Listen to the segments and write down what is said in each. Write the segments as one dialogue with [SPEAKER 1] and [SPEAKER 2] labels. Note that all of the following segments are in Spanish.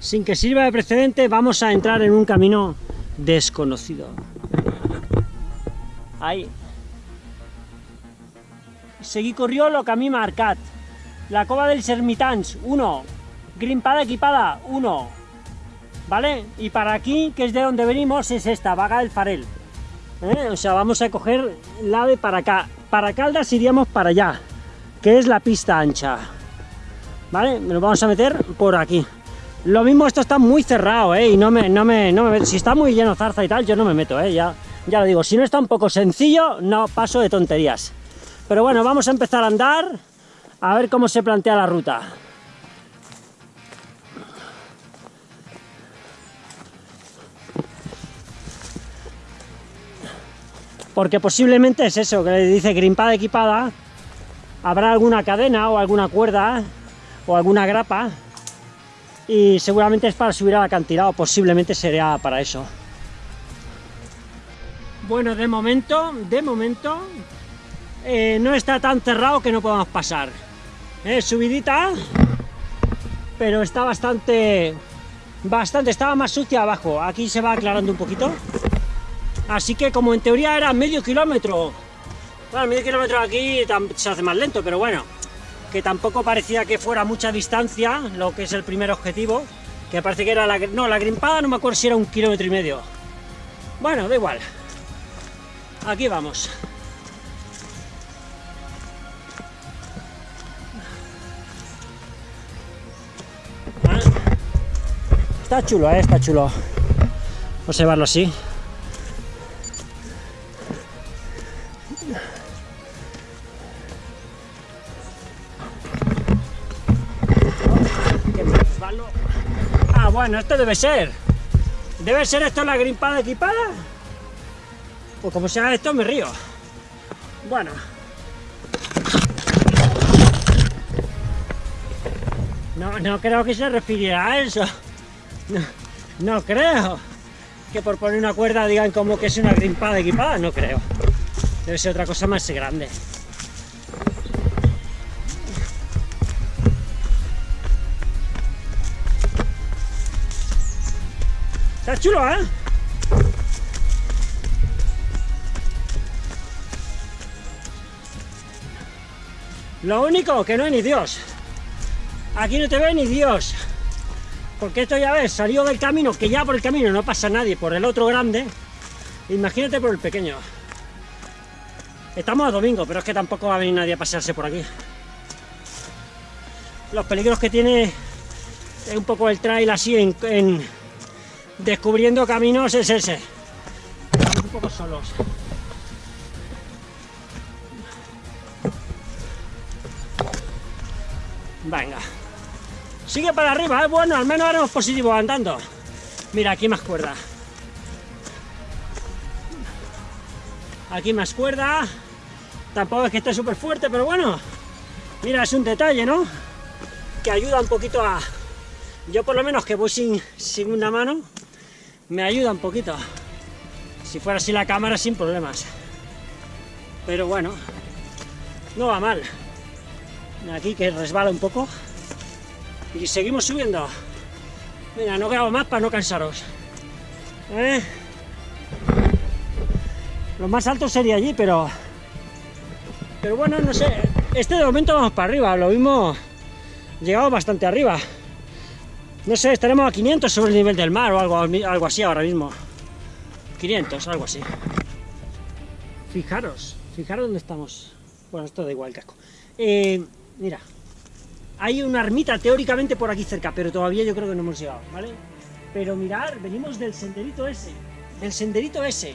[SPEAKER 1] sin que sirva de precedente, vamos a entrar en un camino desconocido. Ahí. Seguí corrió lo que a mí marcat. La cova dels ermitans, 1. Grimpada equipada, 1. ¿Vale? Y para aquí, que es de donde venimos, es esta, Vaga del Farel. ¿Eh? O sea, vamos a coger la de para acá. Para Caldas iríamos para allá, que es la pista ancha. ¿Vale? Nos vamos a meter por aquí. Lo mismo esto está muy cerrado, ¿eh? Y no me, no me, no me meto. Si está muy lleno zarza y tal, yo no me meto, ¿eh? Ya, ya lo digo, si no está un poco sencillo, no paso de tonterías. Pero bueno, vamos a empezar a andar, a ver cómo se plantea la ruta. Porque posiblemente es eso, que le dice grimpada equipada, habrá alguna cadena o alguna cuerda o alguna grapa y seguramente es para subir al acantilado, posiblemente sería para eso. Bueno, de momento, de momento, eh, no está tan cerrado que no podamos pasar. Es subidita, pero está bastante, bastante, estaba más sucia abajo. Aquí se va aclarando un poquito. Así que como en teoría era medio kilómetro, bueno, medio kilómetro aquí se hace más lento, pero bueno, que tampoco parecía que fuera mucha distancia, lo que es el primer objetivo, que parece que era la... no, la grimpada no me acuerdo si era un kilómetro y medio. Bueno, da igual. Aquí vamos. Ah. Está chulo, ¿eh? está chulo observarlo así. Bueno, esto debe ser. ¿Debe ser esto la grimpada equipada? Pues como sea esto, me río. Bueno. No, no creo que se refiriera a eso. No, no creo. Que por poner una cuerda digan como que es una grimpada equipada, no creo. Debe ser otra cosa más grande. Está chulo, ¿eh? Lo único que no hay ni Dios. Aquí no te ve ni Dios. Porque esto ya ves, salió del camino, que ya por el camino no pasa nadie, por el otro grande. Imagínate por el pequeño. Estamos a domingo, pero es que tampoco va a venir nadie a pasearse por aquí. Los peligros que tiene es un poco el trail así en descubriendo caminos es ese. Un poco solos. Venga. Sigue para arriba, ¿eh? bueno, al menos haremos positivo andando. Mira, aquí más cuerda. Aquí más cuerda. Tampoco es que esté súper fuerte, pero bueno. Mira, es un detalle, ¿no? Que ayuda un poquito a... Yo por lo menos que voy sin, sin una mano, me ayuda un poquito. Si fuera así la cámara, sin problemas. Pero bueno, no va mal. Aquí que resbala un poco. Y seguimos subiendo. Mira, no grabo más para no cansaros. ¿Eh? Lo más alto sería allí, pero... Pero bueno, no sé. Este de momento vamos para arriba. Lo mismo... Llegamos bastante arriba. No sé, estaremos a 500 sobre el nivel del mar o algo, algo así ahora mismo. 500, algo así. Fijaros, fijaros dónde estamos. Bueno, esto da igual casco. Eh, mira, hay una ermita teóricamente por aquí cerca, pero todavía yo creo que no hemos llegado, ¿vale? Pero mirar, venimos del senderito ese, del senderito ese,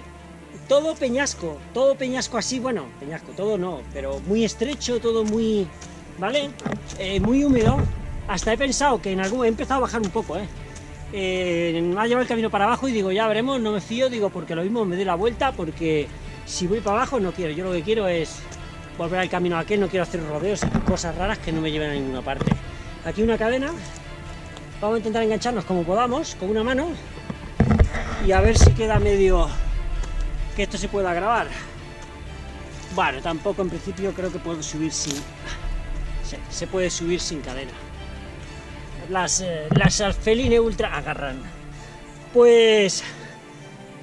[SPEAKER 1] todo peñasco, todo peñasco así, bueno, peñasco, todo no, pero muy estrecho, todo muy, ¿vale? Eh, muy húmedo, hasta he pensado que en algún... he empezado a bajar un poco, ¿eh? eh me ha llevado el camino para abajo y digo, ya veremos, no me fío, digo, porque lo mismo me doy la vuelta, porque si voy para abajo no quiero, yo lo que quiero es volver al camino aquel, no quiero hacer rodeos y cosas raras que no me lleven a ninguna parte. Aquí una cadena, vamos a intentar engancharnos como podamos, con una mano, y a ver si queda medio que esto se pueda grabar. Bueno, tampoco en principio creo que puedo subir sin... se puede subir sin cadena. Las, eh, las Alfeline Ultra agarran. Pues,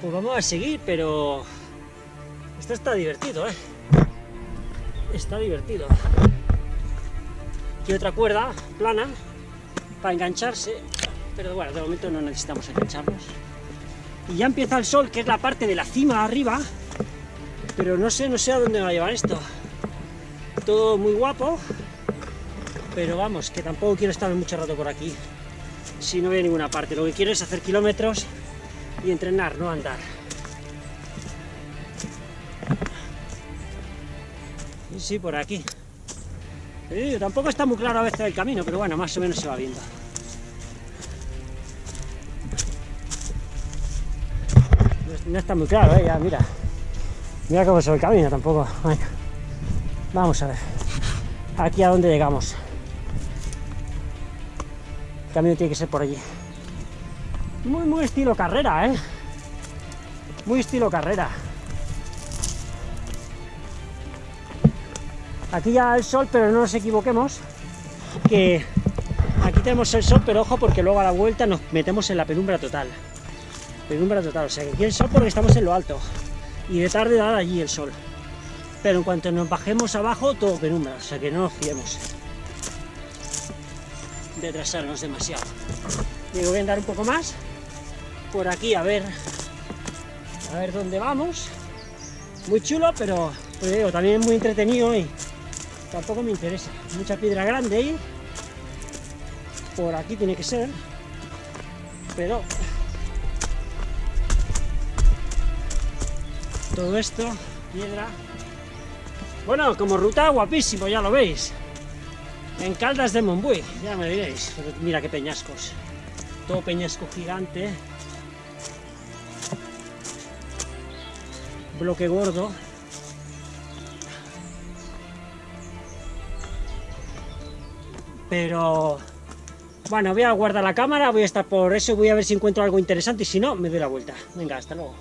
[SPEAKER 1] pues vamos a seguir, pero esto está divertido, ¿eh? Está divertido. Y otra cuerda plana para engancharse, pero bueno, de momento no necesitamos engancharnos. Y ya empieza el sol, que es la parte de la cima arriba, pero no sé, no sé a dónde va a llevar esto. Todo muy guapo, pero vamos, que tampoco quiero estar mucho rato por aquí, si no voy a ninguna parte. Lo que quiero es hacer kilómetros y entrenar, no andar. Y sí, por aquí. tampoco está muy claro a veces el camino, pero bueno, más o menos se va viendo. No está muy claro, ¿eh? ya, mira. Mira cómo se ve el camino tampoco. vamos a ver. Aquí a dónde llegamos. El camino tiene que ser por allí. Muy, muy estilo carrera, ¿eh? Muy estilo carrera. Aquí ya el sol, pero no nos equivoquemos, que aquí tenemos el sol, pero ojo porque luego a la vuelta nos metemos en la penumbra total. Penumbra total, o sea que aquí el sol porque estamos en lo alto. Y de tarde da allí el sol. Pero en cuanto nos bajemos abajo, todo penumbra, o sea que no nos fiemos de atrasarnos demasiado. Digo, voy a andar un poco más por aquí a ver a ver dónde vamos. Muy chulo, pero pues digo, también muy entretenido y tampoco me interesa. Mucha piedra grande ahí. Por aquí tiene que ser. Pero todo esto, piedra. Bueno, como ruta guapísimo, ya lo veis en Caldas de Monbuy, ya me diréis, mira qué peñascos, todo peñasco gigante, bloque gordo, pero bueno, voy a guardar la cámara, voy a estar por eso, voy a ver si encuentro algo interesante y si no, me doy la vuelta. Venga, hasta luego.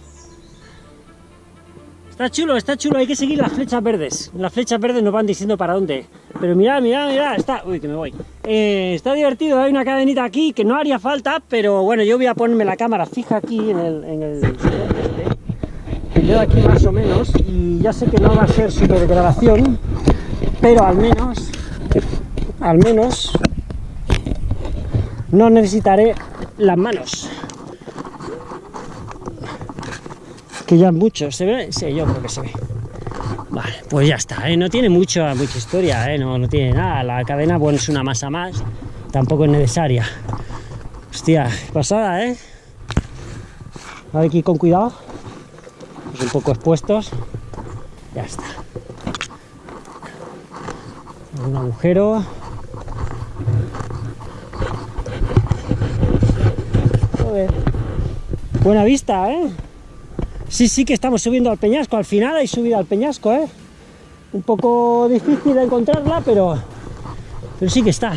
[SPEAKER 1] Está chulo, está chulo, hay que seguir las flechas verdes. Las flechas verdes nos van diciendo para dónde. Pero mira, mira, mira, está... Uy, que me voy. Eh, está divertido, hay una cadenita aquí que no haría falta, pero bueno, yo voy a ponerme la cámara fija aquí en el... En el este, aquí más o menos, y ya sé que no va a ser super grabación, pero al menos, al menos, no necesitaré las manos. Que ya mucho, ¿se ve? Sí, yo creo que se ve. Vale, pues ya está, ¿eh? no tiene mucho, mucha historia, ¿eh? no, no tiene nada. La cadena, bueno, es una masa más, tampoco es necesaria. Hostia, pasada, ¿eh? Hay que ir con cuidado. Pues un poco expuestos. Ya está. Un agujero. Buena vista, ¿eh? Sí, sí que estamos subiendo al peñasco, al final hay subida al peñasco, ¿eh? Un poco difícil de encontrarla, pero, pero sí que está.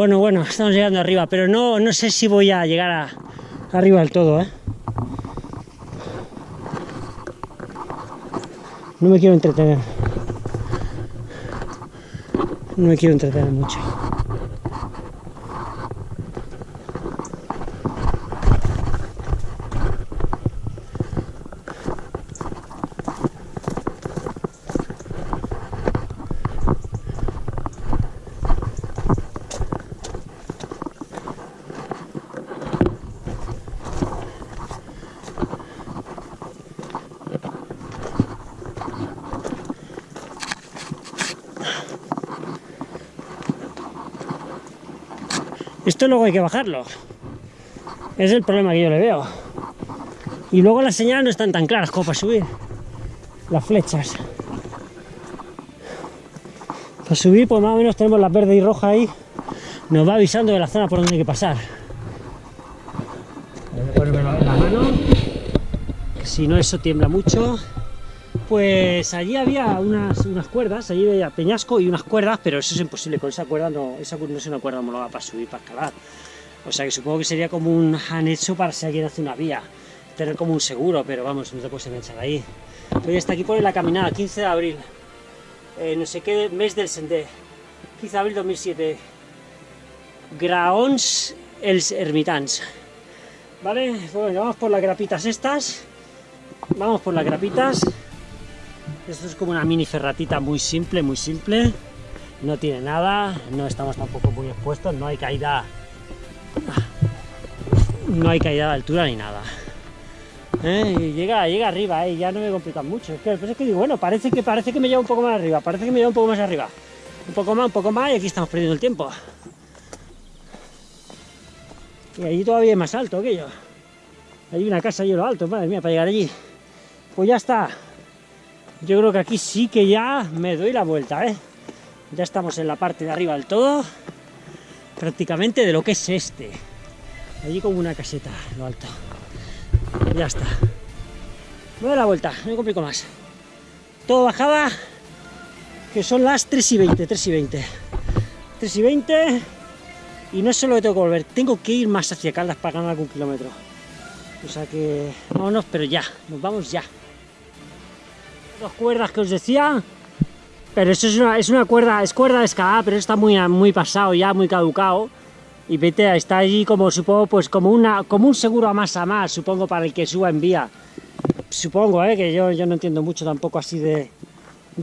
[SPEAKER 1] Bueno, bueno, estamos llegando arriba, pero no, no sé si voy a llegar a, arriba del todo, ¿eh? No me quiero entretener. No me quiero entretener mucho. Esto luego hay que bajarlo. Es el problema que yo le veo. Y luego las señales no están tan claras como para subir. Las flechas. Para subir, pues más o menos tenemos la verde y roja ahí. Nos va avisando de la zona por donde hay que pasar. La mano. Si no, eso tiembla mucho. Pues allí había unas, unas cuerdas, allí había peñasco y unas cuerdas, pero eso es imposible, con esa cuerda no, esa no es una cuerda homologada para subir, para escalar. O sea que supongo que sería como un anexo para si alguien hace una vía, tener como un seguro, pero vamos, no te puedes enganchar ahí. Hoy está aquí por la caminada, 15 de abril, eh, no sé qué mes del Sendé, 15 de abril 2007, Graons els Ermitans. Vale, pues vamos por las grapitas estas, vamos por las grapitas, esto es como una mini ferratita muy simple, muy simple, no tiene nada, no estamos tampoco muy expuestos, no hay caída, no hay caída de altura ni nada. ¿Eh? Llega, llega arriba, ¿eh? ya no me complican mucho. Es que, es que digo, bueno, parece que, parece que me lleva un poco más arriba, parece que me lleva un poco más arriba. Un poco más, un poco más, y aquí estamos perdiendo el tiempo. Y allí todavía es más alto aquello. Hay una casa allí lo alto, madre mía, para llegar allí. Pues ya está. Yo creo que aquí sí que ya me doy la vuelta, ¿eh? Ya estamos en la parte de arriba del todo, prácticamente de lo que es este. Allí como una caseta, lo alto. Ya está. Me doy la vuelta, no me complico más. Todo bajada, que son las 3 y 20, 3 y 20. 3 y 20, y no solo que tengo que volver, tengo que ir más hacia Caldas para ganar algún kilómetro. O sea que, vámonos, pero ya, nos vamos ya. Dos cuerdas que os decía, pero eso es una, es una cuerda, es cuerda de escalada, pero está muy, muy pasado ya, muy caducado y vete, está allí como supongo, pues como una como un seguro a más a más, supongo, para el que suba en vía. Supongo, ¿eh? que yo, yo no entiendo mucho tampoco así de,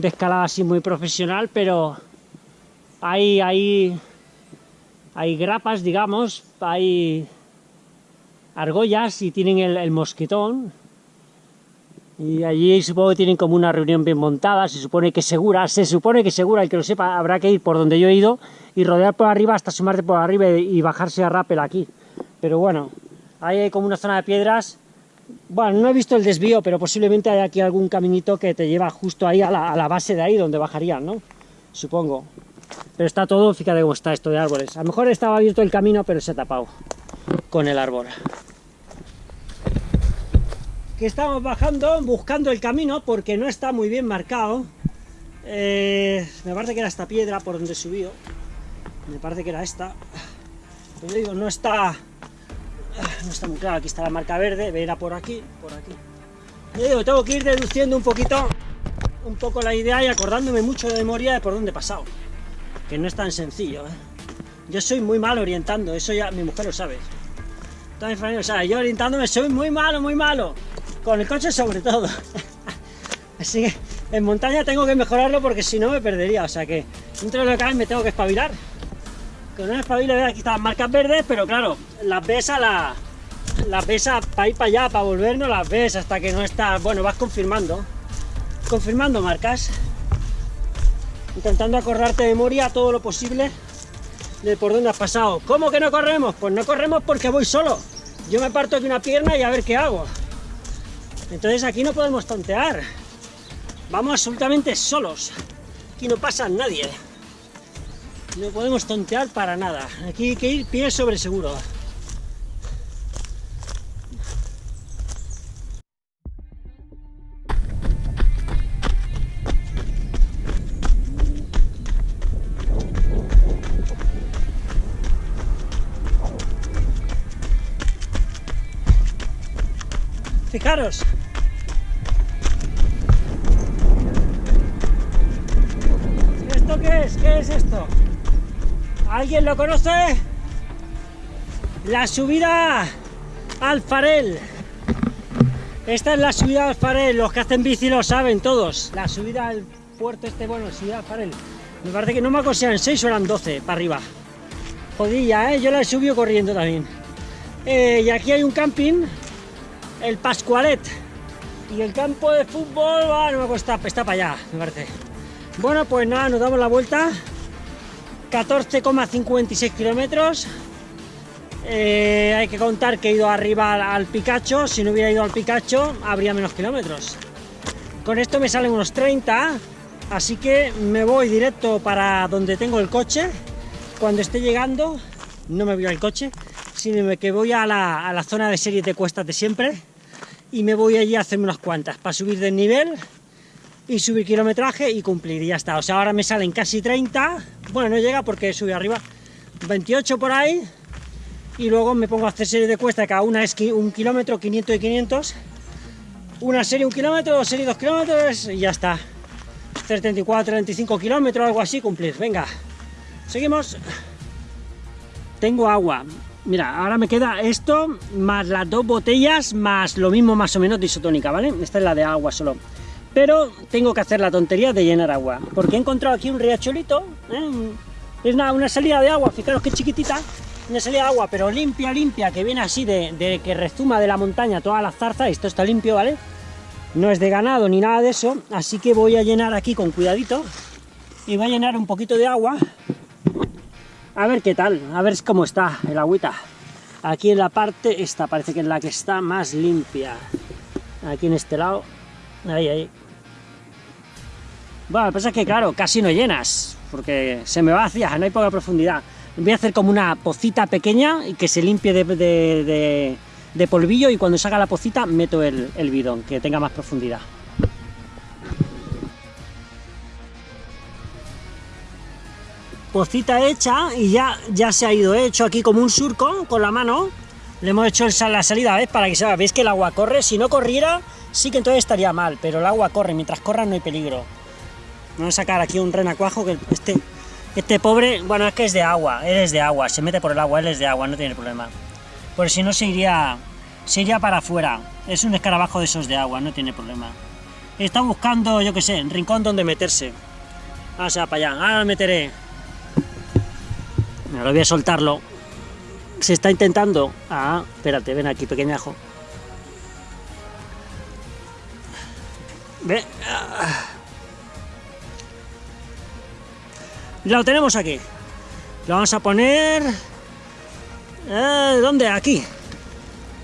[SPEAKER 1] escalada así muy profesional, pero hay, hay, hay grapas, digamos, hay argollas y tienen el mosquetón, y allí supongo que tienen como una reunión bien montada, se supone que segura, se supone que segura, el que lo sepa habrá que ir por donde yo he ido y rodear por arriba hasta sumarte por arriba y bajarse a rappel aquí. Pero bueno, ahí hay como una zona de piedras, bueno, no he visto el desvío, pero posiblemente hay aquí algún caminito que te lleva justo ahí a la, a la base de ahí donde bajarían, ¿no? Supongo. Pero está todo, fíjate cómo está esto de árboles. A lo mejor estaba abierto el camino, pero se ha tapado con el árbol que estamos bajando, buscando el camino, porque no está muy bien marcado. Eh, me parece que era esta piedra por donde subió. Me parece que era esta. Pero digo, no está, no está muy claro. Aquí está la marca verde, verá por aquí, por aquí. Yo digo, tengo que ir deduciendo un poquito, un poco la idea y acordándome mucho de memoria de por dónde he pasado. Que no es tan sencillo. ¿eh? Yo soy muy mal orientando, eso ya mi mujer lo sabe. O sea, yo orientándome soy muy malo, muy malo con el coche sobre todo. Así que en montaña tengo que mejorarlo porque si no me perdería, o sea que dentro de lo que me tengo que espabilar. Con un espabilo, aquí están marcas verdes, pero claro, las ves a la... Las ves para ir para allá, para volver, no las ves hasta que no estás... Bueno, vas confirmando. Confirmando marcas. Intentando acordarte de memoria todo lo posible de por dónde has pasado. ¿Cómo que no corremos? Pues no corremos porque voy solo. Yo me parto aquí una pierna y a ver qué hago. Entonces aquí no podemos tontear. Vamos absolutamente solos. Aquí no pasa nadie. No podemos tontear para nada. Aquí hay que ir pie sobre seguro. Fijaros, qué es? ¿Qué es esto? ¿Alguien lo conoce? La subida al Farel. Esta es la subida al Farel, los que hacen bici lo saben todos. La subida al puerto este, bueno, subida al Farel. Me parece que no me acuerdo si eran 6 o eran 12 para arriba. Jodilla, ¿eh? Yo la he subido corriendo también. Eh, y aquí hay un camping, el Pascualet. Y el campo de fútbol, no me acuerdo, está, para allá, me parece. Bueno, pues nada, nos damos la vuelta. 14,56 kilómetros. Eh, hay que contar que he ido arriba al Picacho. Si no hubiera ido al Picacho, habría menos kilómetros. Con esto me salen unos 30. Así que me voy directo para donde tengo el coche. Cuando esté llegando, no me voy al coche, sino que voy a la, a la zona de serie de cuestas de siempre. Y me voy allí a hacerme unas cuantas para subir de nivel y subir kilometraje y cumplir, y ya está. O sea, ahora me salen casi 30, bueno, no llega porque sube arriba, 28 por ahí, y luego me pongo a hacer serie de cuesta, cada una es un kilómetro, 500 y 500, una serie un kilómetro, serie dos kilómetros, y ya está. 34, 35 kilómetros, algo así, cumplir. Venga, seguimos. Tengo agua. Mira, ahora me queda esto, más las dos botellas, más lo mismo más o menos de isotónica, ¿vale? Esta es la de agua solo pero tengo que hacer la tontería de llenar agua, porque he encontrado aquí un riachuelito, ¿eh? es una, una, salida de agua, fijaros que chiquitita, una salida de agua, pero limpia, limpia, que viene así de, que rezuma de la montaña toda la zarza, esto está limpio, ¿vale? No es de ganado ni nada de eso, así que voy a llenar aquí con cuidadito, y voy a llenar un poquito de agua, a ver qué tal, a ver cómo está el agüita. Aquí en la parte, esta parece que es la que está más limpia, aquí en este lado, ahí, ahí, bueno, lo que pasa es que, claro, casi no llenas, porque se me va hacia, no hay poca profundidad. Voy a hacer como una pocita pequeña y que se limpie de, polvillo y cuando salga la pocita meto el, el bidón, que tenga más profundidad. Pocita hecha y ya, ya se ha ido hecho aquí como un surco con la mano. Le hemos hecho la salida, ¿ves? Para que se veis que el agua corre. Si no corriera, sí que entonces estaría mal, pero el agua corre, mientras corra no hay peligro. Vamos a sacar aquí un renacuajo que este, este pobre, bueno, es que es de agua, él es de agua, se mete por el agua, él es de agua, no tiene problema. Porque si no se iría, para afuera. Es un escarabajo de esos de agua, no tiene problema. Está buscando, yo qué sé, rincón donde meterse. Vamos a para allá, ahora meteré. Lo voy a soltarlo. Se está intentando... Ah, espérate, ven aquí, pequeñajo. Ve... Ah. Lo tenemos aquí. Lo vamos a poner... Eh, ¿Dónde? Aquí.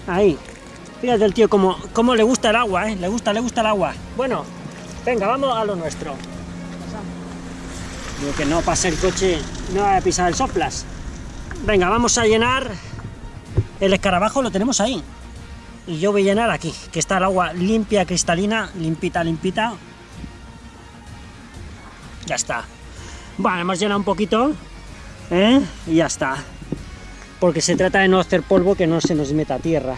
[SPEAKER 1] Ahí. Fíjate el tío como, como le gusta el agua, ¿eh? Le gusta, le gusta el agua. Bueno, venga, vamos a lo nuestro. Digo que no pase el coche, no va a pisar el soplas. Venga, vamos a llenar el escarabajo, lo tenemos ahí. Y yo voy a llenar aquí, que está el agua limpia, cristalina, limpita, limpita. Ya está. Bueno, hemos llenado un poquito, ¿eh? y ya está. Porque se trata de no hacer polvo que no se nos meta a tierra.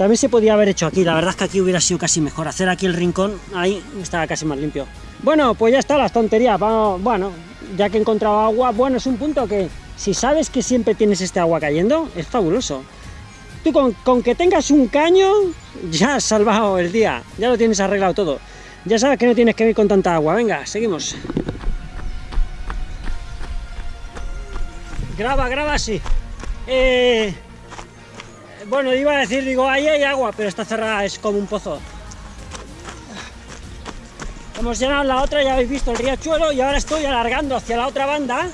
[SPEAKER 1] También se podía haber hecho aquí, la verdad es que aquí hubiera sido casi mejor. Hacer aquí el rincón, ahí estaba casi más limpio. Bueno, pues ya está las tonterías. Bueno, ya que he encontrado agua, bueno, es un punto que si sabes que siempre tienes este agua cayendo, es fabuloso. Tú con, con que tengas un caño, ya has salvado el día, ya lo tienes arreglado todo. Ya sabes que no tienes que ir con tanta agua. Venga, seguimos. graba, graba, sí. Eh, bueno, iba a decir, digo, ahí hay agua, pero está cerrada, es como un pozo. Hemos llenado la otra, ya habéis visto el riachuelo, y ahora estoy alargando hacia la otra banda.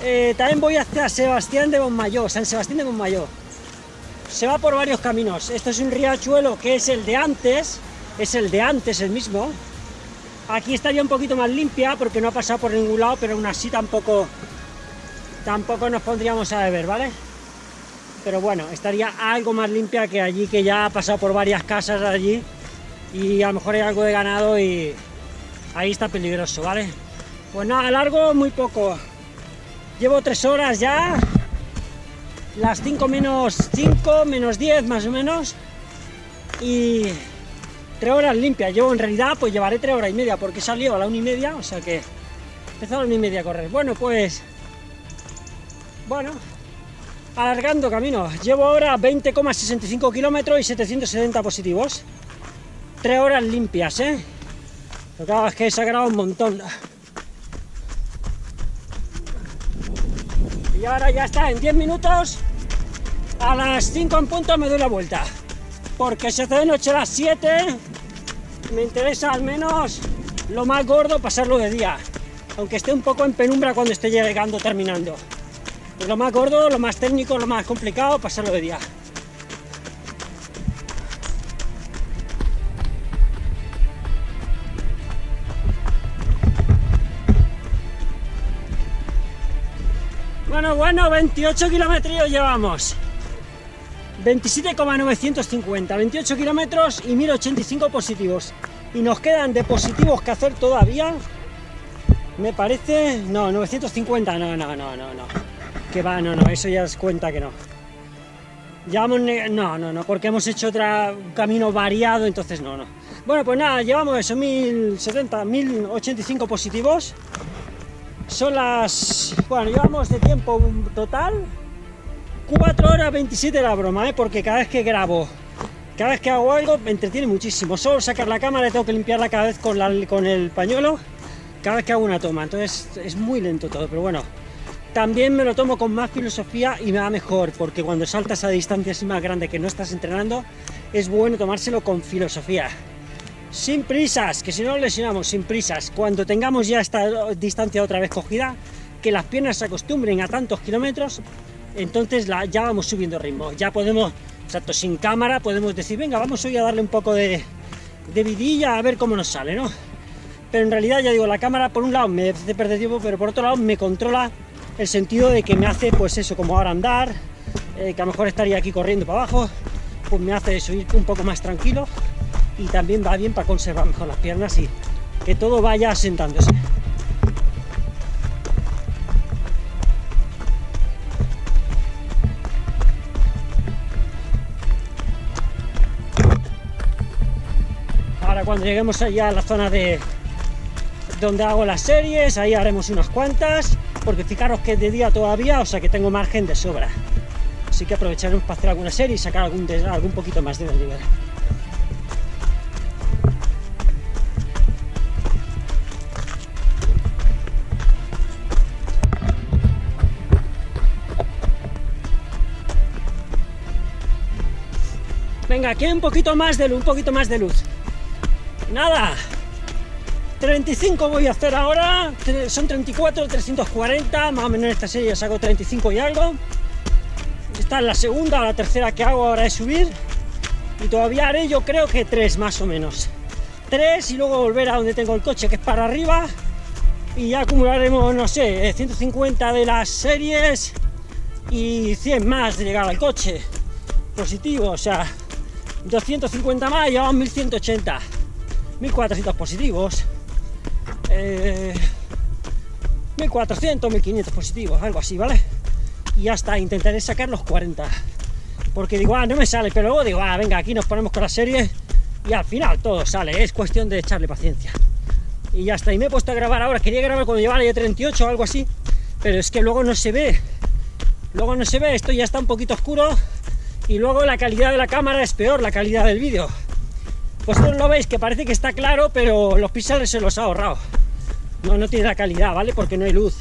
[SPEAKER 1] Eh, también voy hacia Sebastián de Bonmayó, San Sebastián de Bonmayó. Se va por varios caminos. Esto es un riachuelo que es el de antes, es el de antes el mismo. Aquí estaría un poquito más limpia porque no ha pasado por ningún lado, pero aún así tampoco tampoco nos pondríamos a beber, ¿vale? Pero bueno, estaría algo más limpia que allí, que ya ha pasado por varias casas allí y a lo mejor hay algo de ganado y ahí está peligroso, ¿vale? Pues nada, largo muy poco. Llevo tres horas ya, las 5 menos 5, menos 10 más o menos, y tres horas limpias. Yo en realidad pues llevaré tres horas y media porque salió a la una y media, o sea que empezó a la una y media a correr. Bueno, pues bueno, alargando camino. Llevo ahora 20,65 kilómetros y 770 positivos. Tres horas limpias, ¿eh? Lo que hago es que he sacado un montón. Y ahora ya está, en 10 minutos, a las 5 en punto me doy la vuelta. Porque se hace de noche a las 7, me interesa al menos lo más gordo pasarlo de día. Aunque esté un poco en penumbra cuando esté llegando, terminando. Lo más gordo, lo más técnico, lo más complicado, pasarlo de día. Bueno, bueno, 28 kilómetros llevamos. 27,950, 28 kilómetros y 1085 positivos. Y nos quedan de positivos que hacer todavía. Me parece... No, 950, no, no, no, no, no. Que va, no, no, eso ya es cuenta que no. Llevamos... No, no, no, porque hemos hecho otro camino variado, entonces no, no. Bueno, pues nada, llevamos eso, 1070, 1085 positivos. Son las... Bueno, llevamos de tiempo total 4 horas 27 la broma, ¿eh? porque cada vez que grabo, cada vez que hago algo, me entretiene muchísimo. Solo sacar la cámara, tengo que limpiarla cada vez con, con el pañuelo, cada vez que hago una toma. Entonces es muy lento todo, pero bueno. También me lo tomo con más filosofía y me va mejor, porque cuando saltas a distancias más grandes que no estás entrenando, es bueno tomárselo con filosofía. Sin prisas, que si no lesionamos, sin prisas. Cuando tengamos ya esta distancia otra vez cogida, que las piernas se acostumbren a tantos kilómetros, entonces ya vamos subiendo ritmo, ya podemos, exacto, sin cámara podemos decir, venga, vamos hoy a darle un poco de, de vidilla a ver cómo nos sale, ¿no? Pero en realidad, ya digo, la cámara por un lado me hace perder tiempo, pero por otro lado me controla el sentido de que me hace, pues eso, como ahora andar, eh, que a lo mejor estaría aquí corriendo para abajo, pues me hace subir un poco más tranquilo y también va bien para conservar mejor las piernas y que todo vaya asentándose. cuando lleguemos allá a la zona de donde hago las series, ahí haremos unas cuantas, porque fijaros que es de día todavía, o sea que tengo margen de sobra. Así que aprovecharemos para hacer alguna serie y sacar algún, poquito más de nivel. Venga, aquí hay un poquito más de luz, un poquito más de luz. Nada, 35 voy a hacer ahora, son 34, 340, más o menos en esta serie saco 35 y algo. Esta es la segunda o la tercera que hago ahora de subir. Y todavía haré yo creo que tres más o menos. Tres y luego volver a donde tengo el coche, que es para arriba. Y ya acumularemos, no sé, 150 de las series y 100 más de llegar al coche. Positivo, o sea, 250 más y llevamos 1180. 1400 positivos, 1400, eh, 1500 positivos, algo así, ¿vale? Y hasta intentaré sacar los 40. Porque digo, ah, no me sale, pero luego digo, ah, venga, aquí nos ponemos con la serie y al final todo sale, es cuestión de echarle paciencia. Y ya está, y me he puesto a grabar ahora, quería grabar cuando llevara ya 38 o algo así, pero es que luego no se ve, luego no se ve, esto ya está un poquito oscuro y luego la calidad de la cámara es peor, la calidad del vídeo. Vosotros lo veis que parece que está claro, pero los píxeles se los ha ahorrado. No, no tiene la calidad, ¿vale? Porque no hay luz.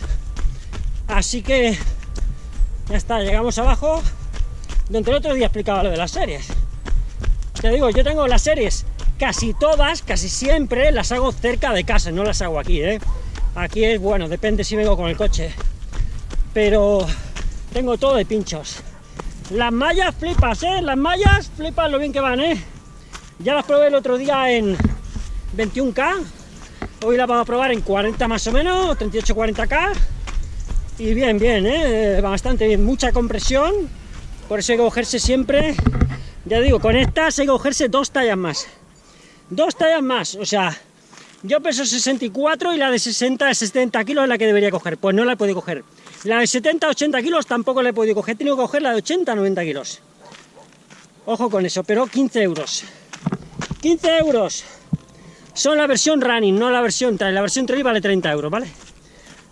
[SPEAKER 1] Así que ya está, llegamos abajo, donde el otro día explicaba lo de las series. Te digo, yo tengo las series, casi todas, casi siempre las hago cerca de casa, no las hago aquí, ¿eh? Aquí es, bueno, depende si vengo con el coche. Pero tengo todo de pinchos. Las mallas flipas, ¿eh? Las mallas flipas lo bien que van, ¿eh? Ya las probé el otro día en 21K, hoy las vamos a probar en 40 más o menos, 38-40K, y bien, bien, ¿eh? bastante bien, mucha compresión, por eso hay que cogerse siempre, ya digo, con estas hay que cogerse dos tallas más, dos tallas más, o sea, yo peso 64 y la de 60 70 kilos es la que debería coger, pues no la he podido coger, la de 70 80 kilos tampoco la he podido coger, he tenido que coger la de 80 90 kilos, ojo con eso, pero 15 euros. 15 euros. Son la versión running, no la versión trail. La versión trail vale 30 euros, ¿vale?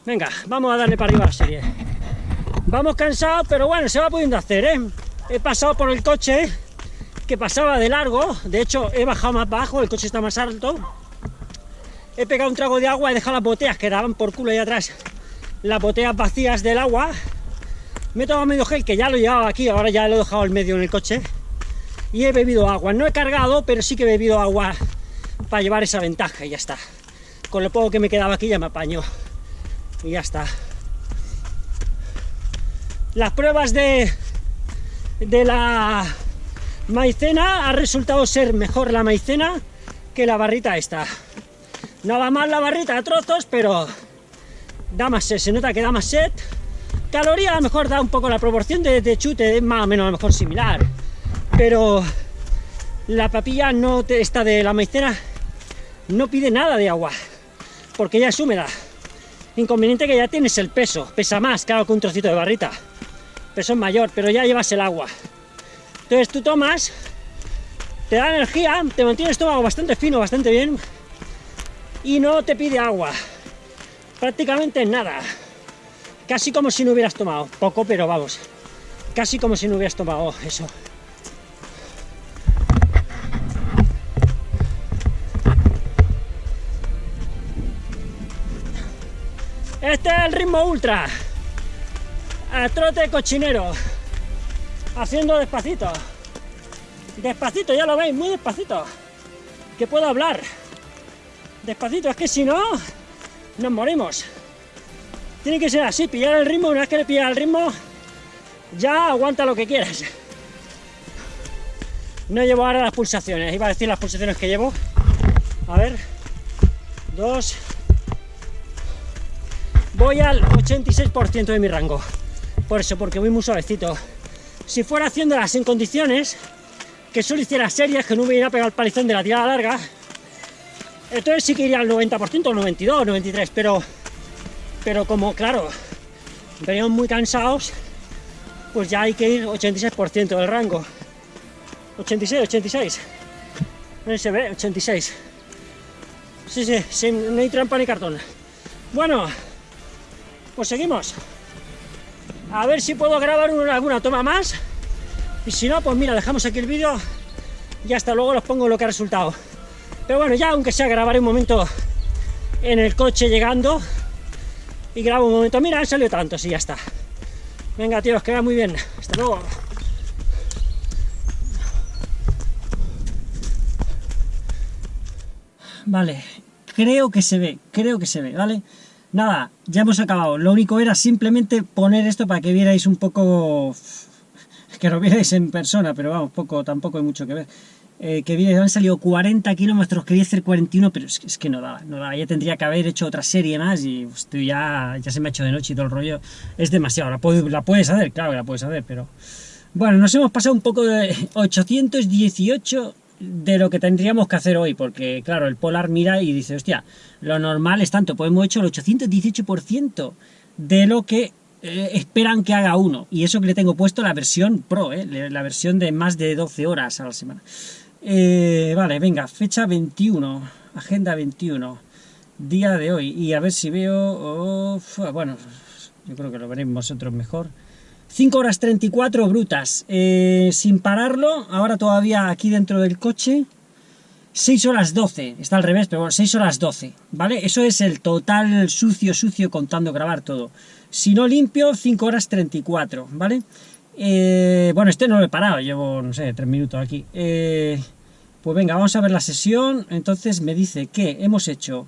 [SPEAKER 1] Venga, vamos a darle para arriba a la serie. Vamos cansados, pero bueno, se va pudiendo hacer, ¿eh? He pasado por el coche, que pasaba de largo. De hecho, he bajado más bajo, el coche está más alto. He pegado un trago de agua, he dejado las botellas que daban por culo ahí atrás. Las botellas vacías del agua. Me he tomado medio gel, que ya lo llevaba aquí, ahora ya lo he dejado al medio en el coche y he bebido agua. No he cargado, pero sí que he bebido agua para llevar esa ventaja y ya está. Con lo poco que me quedaba aquí ya me apaño. Y ya está. Las pruebas de, de la maicena ha resultado ser mejor la maicena que la barrita esta. No va mal la barrita a trozos, pero da más sed, se nota que da más sed. Caloría a lo mejor da un poco la proporción de, chute, más o menos a lo mejor similar pero la papilla no está de la maicena no pide nada de agua, porque ya es húmeda. Inconveniente que ya tienes el peso, pesa más, claro, que un trocito de barrita. Peso es mayor, pero ya llevas el agua. Entonces tú tomas, te da energía, te mantiene el estómago bastante fino, bastante bien, y no te pide agua. Prácticamente nada. Casi como si no hubieras tomado. Poco, pero vamos. Casi como si no hubieras tomado eso. Este es el ritmo ultra. A trote cochinero. Haciendo despacito. Despacito, ya lo veis, muy despacito. Que puedo hablar. Despacito, es que si no, nos morimos. Tiene que ser así, pillar el ritmo, una vez que le pillas el ritmo, ya aguanta lo que quieras. No llevo ahora las pulsaciones, iba a decir las pulsaciones que llevo. A ver, dos. Voy al 86% de mi rango. Por eso, porque voy muy suavecito. Si fuera haciéndolas en condiciones, que solo hiciera series, que no hubiera pegado el palizón de la tirada larga, entonces sí que iría al 90%, 92, 93, pero pero como, claro, venimos muy cansados, pues ya hay que ir 86% del rango. 86, 86. No se ve, 86. Sí, sí, sin, no hay trampa ni cartón. Bueno, pues seguimos. A ver si puedo grabar alguna toma más. Y si no, pues mira, dejamos aquí el vídeo y hasta luego los pongo lo que ha resultado. Pero bueno, ya aunque sea grabaré un momento en el coche llegando, y grabo un momento. Mira, han salido tantos y ya está. Venga, tío, os queda muy bien. Hasta luego. Vale, creo que se ve, creo que se ve, ¿vale? Nada, ya hemos acabado. Lo único era simplemente poner esto para que vierais un poco... Que lo vierais en persona, pero vamos, poco, tampoco hay mucho que ver. Eh, que bien, han salido 40 kilómetros, quería hacer 41, pero es que, es que no daba, no daba, ya tendría que haber hecho otra serie más y estoy ya, ya se me ha hecho de noche y todo el rollo, es demasiado, la, la puedes hacer, claro la puedes hacer, pero... Bueno, nos hemos pasado un poco de 818 de lo que tendríamos que hacer hoy, porque claro, el Polar mira y dice, hostia, lo normal es tanto, pues hemos hecho el 818% de lo que eh, esperan que haga uno, y eso que le tengo puesto la versión Pro, eh, la versión de más de 12 horas a la semana. Eh, vale, venga, fecha 21, agenda 21, día de hoy, y a ver si veo, bueno, yo creo que lo veréis vosotros mejor. 5 horas 34 brutas, eh, sin pararlo, ahora todavía aquí dentro del coche, 6 horas 12, está al revés, pero bueno, 6 horas 12, ¿vale? Eso es el total sucio, sucio contando grabar todo. Si no limpio, 5 horas 34, ¿vale? Eh, bueno, este no lo he parado, llevo, no sé, 3 minutos aquí. Eh, pues venga, vamos a ver la sesión. Entonces me dice que hemos hecho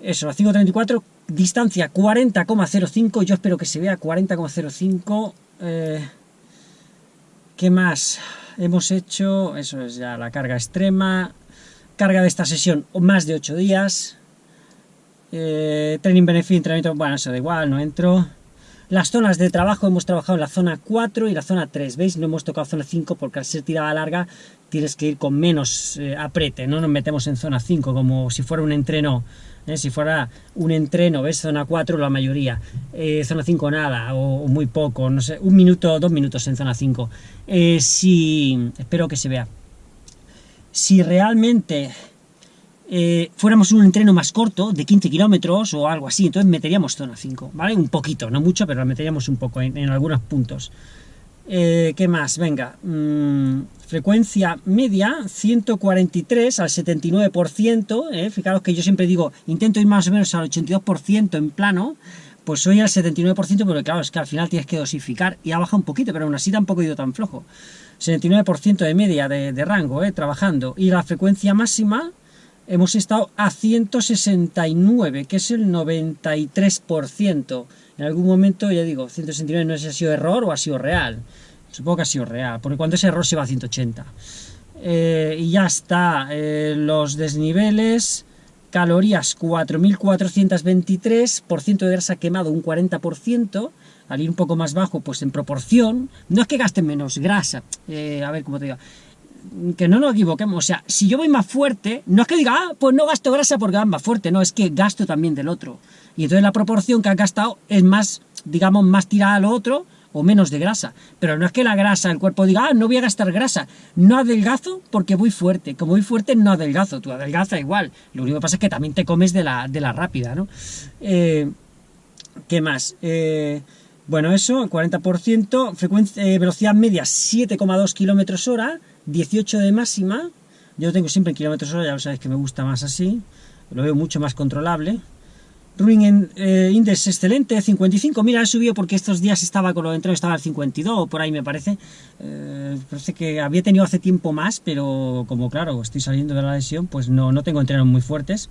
[SPEAKER 1] eso, a 5.34, distancia 40,05. Yo espero que se vea 40,05. Eh, ¿Qué más? Hemos hecho, eso es ya la carga extrema. Carga de esta sesión, más de 8 días. Eh, training benefit, entrenamiento, bueno, eso da igual, no entro. Las zonas de trabajo hemos trabajado en la zona 4 y la zona 3, ¿veis? No hemos tocado zona 5 porque al ser tirada larga tienes que ir con menos eh, aprete, no nos metemos en zona 5 como si fuera un entreno, ¿eh? si fuera un entreno, ¿ves? Zona 4 la mayoría, eh, zona 5 nada, o, muy poco, no sé, un minuto, dos minutos en zona 5. si, espero que se vea, si realmente fuéramos un entreno más corto, de 15 kilómetros o algo así, entonces meteríamos zona 5, ¿vale? Un poquito, no mucho, pero la meteríamos un poco en, algunos puntos. ¿Qué más? Venga, mm, frecuencia media 143 al 79%, ¿eh? fijaros que yo siempre digo, intento ir más o menos al 82% en plano, pues soy al 79%, pero claro, es que al final tienes que dosificar y ha bajado un poquito, pero aún así tampoco he ido tan flojo. 79% de media de, rango, ¿eh? trabajando, y la frecuencia máxima hemos estado a 169, que es el 93%. En algún momento, ya digo, 169 no sé si ha sido error o ha sido real. Supongo que ha sido real, porque cuando ese error se va a 180. Eh, y ya está, eh, los desniveles, calorías 4.423, por ciento de grasa quemado un 40%, al ir un poco más bajo, pues en proporción, no es que gasten menos grasa, eh, a ver cómo te digo, que no nos equivoquemos, o sea, si yo voy más fuerte, no es que diga, ah, pues no gasto grasa porque va más fuerte, no, es que gasto también del otro. Y entonces la proporción que has gastado es más, digamos, más tirada a lo otro o menos de grasa. Pero no es que la grasa, el cuerpo diga, ah, no voy a gastar grasa. No adelgazo porque voy fuerte. Como voy fuerte, no adelgazo. Tú adelgaza igual. Lo único que pasa es que también te comes de la, de la rápida, ¿no? Eh, ¿Qué más? Eh, bueno, eso, 40%, frecuencia, eh, velocidad media 7,2 km hora, 18 de máxima. Yo lo tengo siempre en kilómetros hora, ya lo sabéis que me gusta más así. Lo veo mucho más controlable. Running eh, Index excelente, 55. Mira, he subido porque estos días estaba con lo entreno, estaba al 52, por ahí me parece. Eh, parece que había tenido hace tiempo más, pero como claro, estoy saliendo de la lesión, pues no, no tengo entrenos muy fuertes.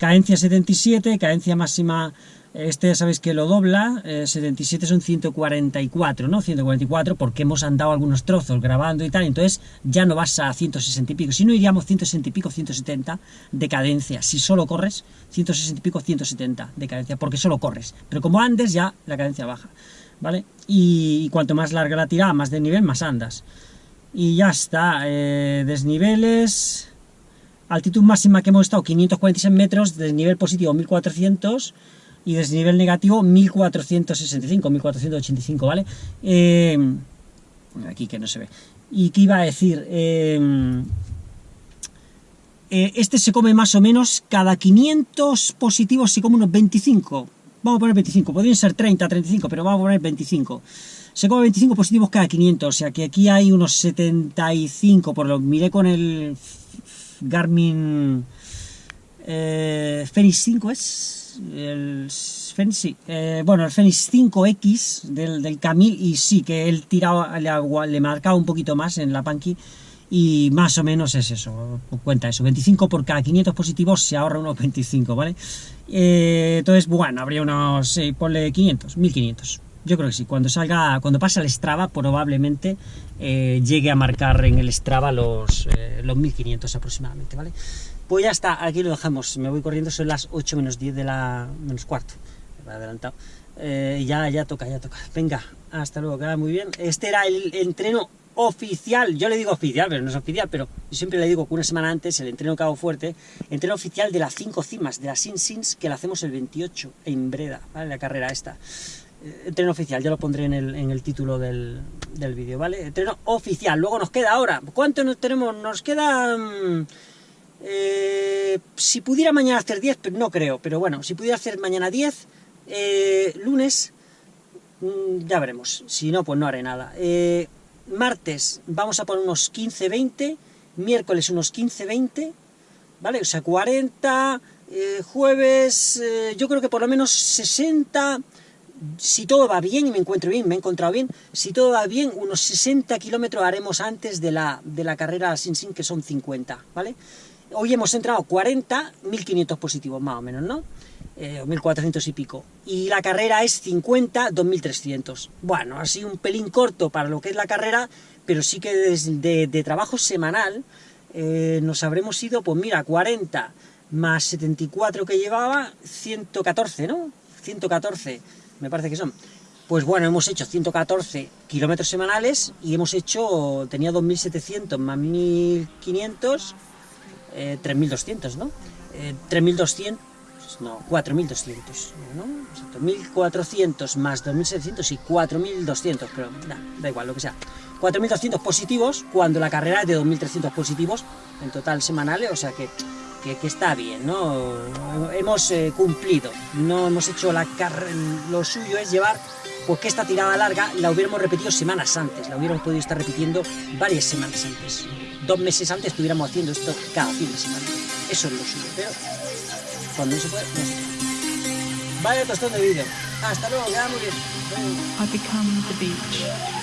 [SPEAKER 1] Cadencia 77, cadencia máxima este ya sabéis que lo dobla, 77 eh, son 144, ¿no? 144 porque hemos andado algunos trozos grabando y tal, entonces ya no vas a 160 y pico, si no iríamos 160 y pico, 170 de cadencia, si solo corres, 160 y pico, 170 de cadencia, porque solo corres, pero como andes ya la cadencia baja, ¿vale? Y, cuanto más larga la tirada, más de nivel, más andas. Y ya está, eh, desniveles, altitud máxima que hemos estado 546 metros, desnivel positivo 1400 y desnivel negativo 1465, 1485, ¿vale? Eh, aquí que no se ve. ¿Y qué iba a decir? Eh, eh, este se come más o menos cada 500 positivos se come unos 25. Vamos a poner 25, podrían ser 30, 35, pero vamos a poner 25. Se come 25 positivos cada 500, o sea que aquí hay unos 75, por lo miré con el Garmin eh, Fenix 5, ¿es? el Fenix, eh, bueno, el Fenix 5X del, del Camil, y sí, que él tiraba, le, le marcaba un poquito más en la Panky, y más o menos es eso, cuenta eso, 25 por cada 500 positivos se ahorra unos 25, ¿vale? Eh, entonces, bueno, habría unos, ponle 500, 1500. Yo creo que sí, cuando salga, cuando pase el Strava, probablemente eh, llegue a marcar en el Strava los, los 1500 aproximadamente, ¿vale? Pues ya está, aquí lo dejamos. Me voy corriendo, son las 8 menos 10 de la... menos cuarto. Me he adelantado. Eh, ya, ya toca, ya toca. Venga, hasta luego, queda muy bien. Este era el entreno oficial, yo le digo oficial, pero no es oficial, pero siempre le digo que una semana antes, el entreno Cabo Fuerte, entreno oficial de las 5 cimas, de las Sin Sins, que la hacemos el 28 en Breda, ¿vale? La carrera esta. Eh, entreno oficial, ya lo pondré en el, en el título del, del vídeo, ¿vale? Entreno oficial, luego nos queda ahora, ¿cuánto nos tenemos? Nos queda... Eh, si pudiera mañana hacer 10, pero no creo, pero bueno, si pudiera hacer mañana 10, eh, lunes, mm, ya veremos, si no, pues no haré nada. Eh, martes vamos a poner unos 15-20, miércoles unos 15-20, ¿vale? O sea, 40, jueves, yo creo que por lo menos 60, si todo va bien y me encuentro bien, me he encontrado bien, si todo va bien, unos 60 kilómetros haremos antes de la, de la carrera sin sin, que son 50, ¿vale? Hoy hemos entrado 40, 1500 positivos más o menos, ¿no? Eh, 1400 y pico. Y la carrera es 50, 2300. Bueno, así un pelín corto para lo que es la carrera, pero sí que desde de, trabajo semanal eh, nos habremos ido, pues mira, 40 más 74 que llevaba, 114, ¿no? 114, me parece que son. Pues bueno, hemos hecho 114 kilómetros semanales y hemos hecho, tenía 2.700 más 1.500 eh, 3.200, ¿no? Eh, 3.200, no, 4.200, ¿no? 1.400 más 2.700 y 4.200, pero da igual, lo que sea. 4.200 positivos cuando la carrera es de 2.300 positivos en total semanales, o sea que, que, está bien, ¿no? Hemos eh, cumplido, no hemos hecho la lo suyo es llevar, pues que esta tirada larga la hubiéramos repetido semanas antes, la hubiéramos podido estar repitiendo varias semanas antes dos meses antes estuviéramos haciendo esto cada fin de semana. Eso es lo suyo, pero cuando no se puede, no se. Vaya tostón de vídeo. Hasta luego, queda muy bien.
[SPEAKER 2] I become the beach.